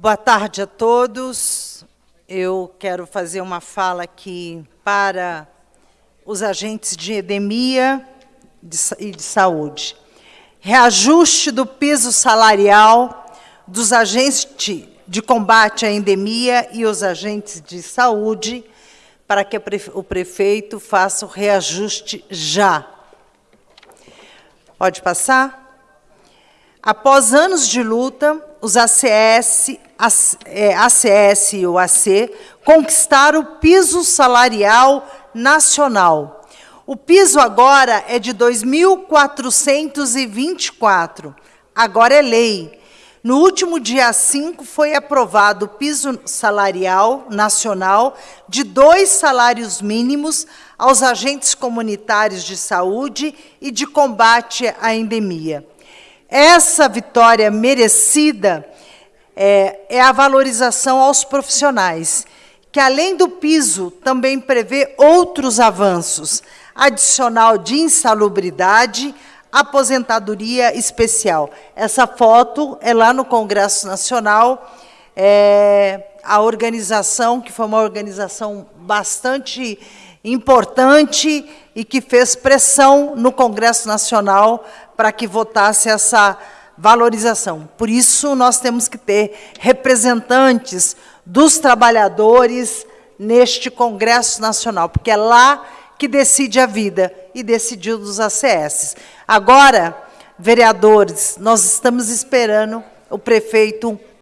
Boa tarde a todos. Eu quero fazer uma fala aqui para os agentes de endemia e de saúde. Reajuste do piso salarial dos agentes de combate à endemia e os agentes de saúde, para que o prefeito faça o reajuste já. Pode passar? Após anos de luta, os ACS, ACS e o AC conquistaram o piso salarial nacional. O piso agora é de 2.424, agora é lei. No último dia 5 foi aprovado o piso salarial nacional de dois salários mínimos aos agentes comunitários de saúde e de combate à endemia. Essa vitória merecida é, é, a valorização aos profissionais, que além do piso também prevê outros avanços, adicional de insalubridade, aposentadoria especial. Essa foto é lá no Congresso Nacional, é, a organização, que foi uma organização bastante importante e que fez pressão no Congresso Nacional para que votasse essa valorização. Por isso, nós temos que ter representantes dos trabalhadores neste Congresso Nacional, porque é lá que decide a vida e decidiu dos ACS. Agora, vereadores, nós estamos esperando o prefeito